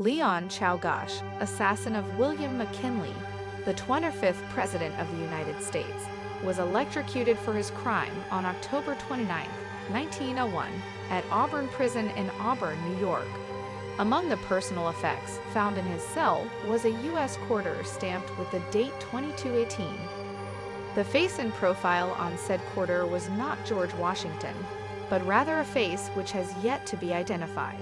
Leon Czolgosz, assassin of William McKinley, the 25th President of the United States, was electrocuted for his crime on October 29, 1901, at Auburn Prison in Auburn, New York. Among the personal effects found in his cell was a U.S. quarter stamped with the date 2218. The face and profile on said quarter was not George Washington, but rather a face which has yet to be identified.